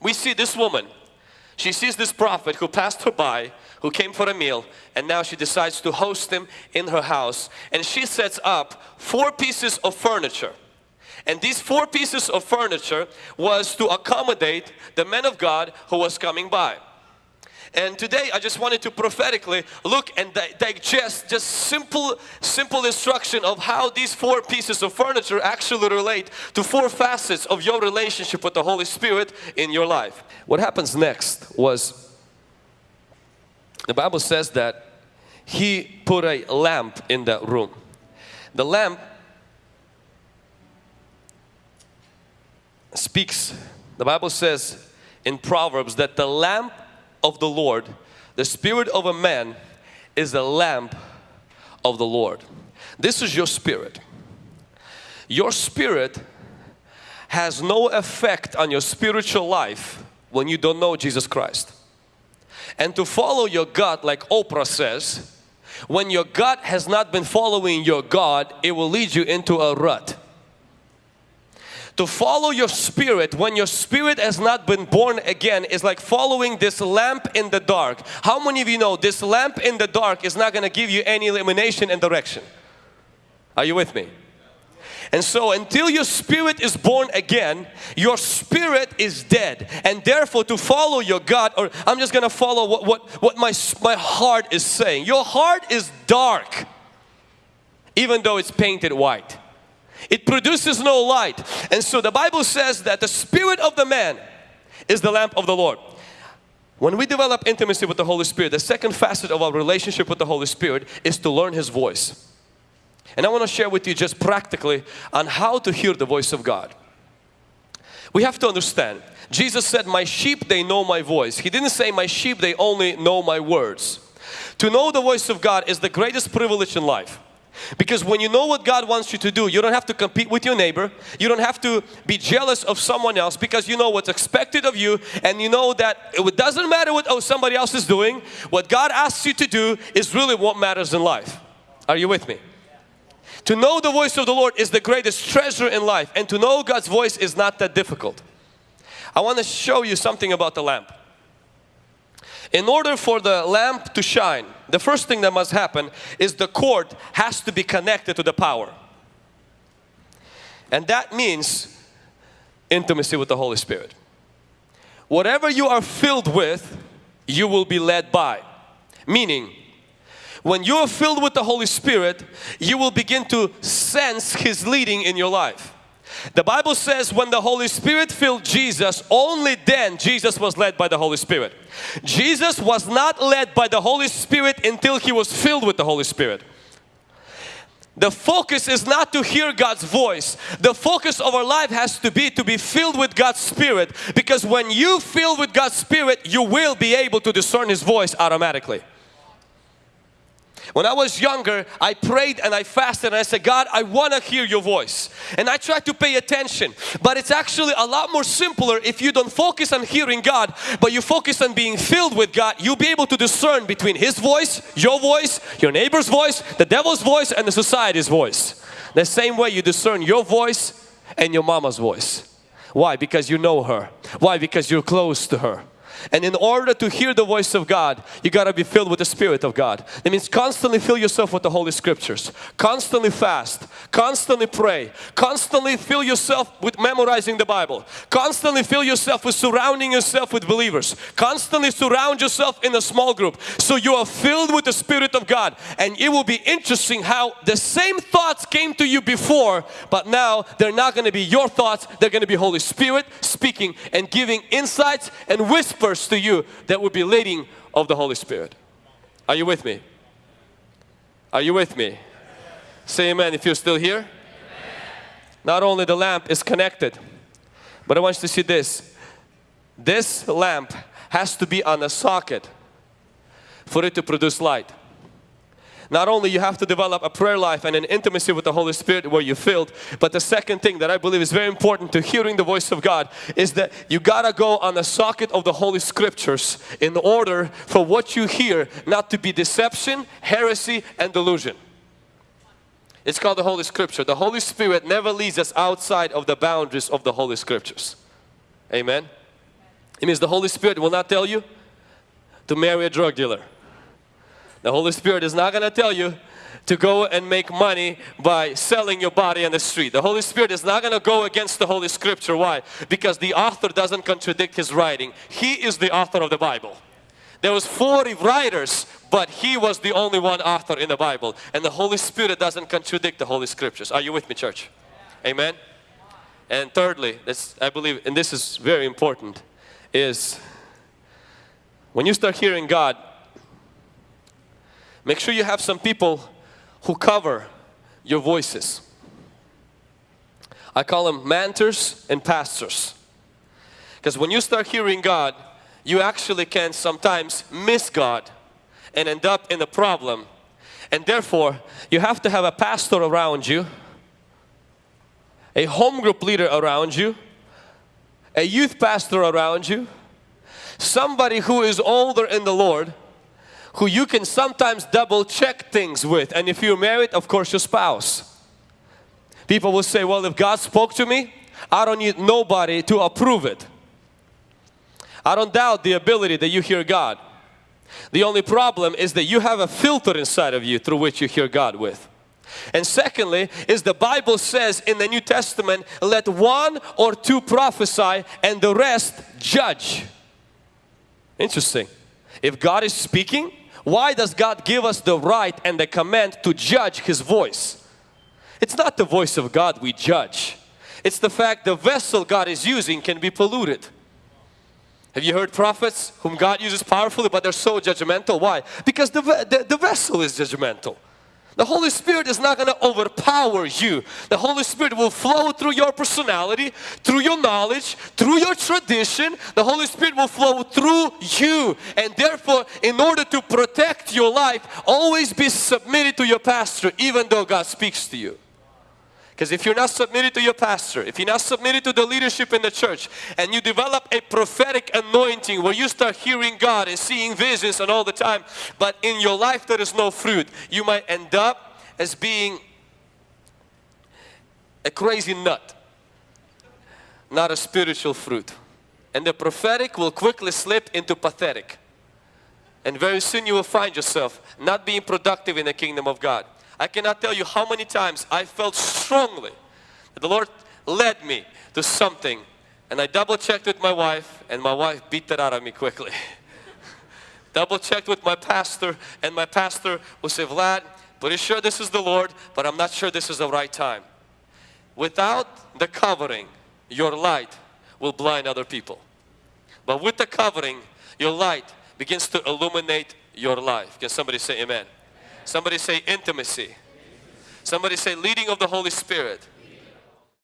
We see this woman. She sees this prophet who passed her by, who came for a meal, and now she decides to host him in her house. And she sets up four pieces of furniture. And these four pieces of furniture was to accommodate the man of God who was coming by. And today I just wanted to prophetically look and di digest just simple, simple instruction of how these four pieces of furniture actually relate to four facets of your relationship with the Holy Spirit in your life. What happens next was, the Bible says that he put a lamp in that room. The lamp speaks, the Bible says in Proverbs that the lamp of the Lord, the spirit of a man is the lamp of the Lord. This is your spirit. Your spirit has no effect on your spiritual life when you don't know Jesus Christ. And to follow your gut like Oprah says, when your gut has not been following your God, it will lead you into a rut to follow your spirit when your spirit has not been born again is like following this lamp in the dark. How many of you know this lamp in the dark is not going to give you any illumination and direction? Are you with me? And so until your spirit is born again, your spirit is dead. And therefore to follow your God, or I'm just going to follow what, what, what my, my heart is saying. Your heart is dark, even though it's painted white. It produces no light. And so the Bible says that the spirit of the man is the lamp of the Lord. When we develop intimacy with the Holy Spirit, the second facet of our relationship with the Holy Spirit is to learn His voice. And I want to share with you just practically on how to hear the voice of God. We have to understand, Jesus said, my sheep they know my voice. He didn't say my sheep they only know my words. To know the voice of God is the greatest privilege in life. Because when you know what God wants you to do, you don't have to compete with your neighbor. You don't have to be jealous of someone else because you know what's expected of you and you know that it doesn't matter what oh, somebody else is doing. What God asks you to do is really what matters in life. Are you with me? To know the voice of the Lord is the greatest treasure in life and to know God's voice is not that difficult. I want to show you something about the lamp. In order for the lamp to shine, the first thing that must happen is the cord has to be connected to the power. And that means intimacy with the Holy Spirit. Whatever you are filled with, you will be led by. Meaning, when you are filled with the Holy Spirit, you will begin to sense His leading in your life. The Bible says when the Holy Spirit filled Jesus, only then Jesus was led by the Holy Spirit. Jesus was not led by the Holy Spirit until He was filled with the Holy Spirit. The focus is not to hear God's voice. The focus of our life has to be to be filled with God's Spirit because when you fill with God's Spirit, you will be able to discern His voice automatically. When I was younger, I prayed and I fasted and I said, God, I want to hear your voice. And I tried to pay attention. But it's actually a lot more simpler if you don't focus on hearing God, but you focus on being filled with God. You'll be able to discern between His voice, your voice, your neighbor's voice, the devil's voice, and the society's voice. The same way you discern your voice and your mama's voice. Why? Because you know her. Why? Because you're close to her. And in order to hear the voice of God, you got to be filled with the Spirit of God. That means constantly fill yourself with the Holy Scriptures. Constantly fast. Constantly pray. Constantly fill yourself with memorizing the Bible. Constantly fill yourself with surrounding yourself with believers. Constantly surround yourself in a small group. So you are filled with the Spirit of God. And it will be interesting how the same thoughts came to you before, but now they're not going to be your thoughts. They're going to be Holy Spirit speaking and giving insights and whispers to you that would be leading of the Holy Spirit. Are you with me? Are you with me? Say amen if you're still here. Not only the lamp is connected, but I want you to see this. This lamp has to be on a socket for it to produce light. Not only you have to develop a prayer life and an intimacy with the Holy Spirit where you're filled, but the second thing that I believe is very important to hearing the voice of God is that you gotta go on the socket of the Holy Scriptures in order for what you hear not to be deception, heresy and delusion. It's called the Holy Scripture. The Holy Spirit never leads us outside of the boundaries of the Holy Scriptures. Amen. It means the Holy Spirit will not tell you to marry a drug dealer. The Holy Spirit is not going to tell you to go and make money by selling your body on the street. The Holy Spirit is not going to go against the Holy Scripture. Why? Because the author doesn't contradict his writing. He is the author of the Bible. There was 40 writers, but he was the only one author in the Bible. And the Holy Spirit doesn't contradict the Holy Scriptures. Are you with me, church? Amen? And thirdly, this, I believe, and this is very important, is when you start hearing God, make sure you have some people who cover your voices. I call them mentors and pastors. Because when you start hearing God, you actually can sometimes miss God and end up in a problem. And therefore, you have to have a pastor around you, a home group leader around you, a youth pastor around you, somebody who is older in the Lord, who you can sometimes double check things with. And if you're married, of course, your spouse. People will say, well, if God spoke to me, I don't need nobody to approve it. I don't doubt the ability that you hear God. The only problem is that you have a filter inside of you through which you hear God with. And secondly, is the Bible says in the New Testament, let one or two prophesy and the rest judge. Interesting. If God is speaking, why does God give us the right and the command to judge His voice? It's not the voice of God we judge. It's the fact the vessel God is using can be polluted. Have you heard prophets whom God uses powerfully but they're so judgmental? Why? Because the, the, the vessel is judgmental. The Holy Spirit is not going to overpower you. The Holy Spirit will flow through your personality, through your knowledge, through your tradition. The Holy Spirit will flow through you. And therefore, in order to protect your life, always be submitted to your pastor even though God speaks to you. Because if you're not submitted to your pastor, if you're not submitted to the leadership in the church, and you develop a prophetic anointing where you start hearing God and seeing visions and all the time, but in your life there is no fruit, you might end up as being a crazy nut, not a spiritual fruit. And the prophetic will quickly slip into pathetic. And very soon you will find yourself not being productive in the kingdom of God. I cannot tell you how many times I felt strongly that the Lord led me to something and I double checked with my wife and my wife beat that out of me quickly. double checked with my pastor and my pastor will say, Vlad, pretty sure this is the Lord, but I'm not sure this is the right time. Without the covering, your light will blind other people. But with the covering, your light begins to illuminate your life. Can somebody say amen? Somebody say intimacy. Somebody say leading of the Holy Spirit.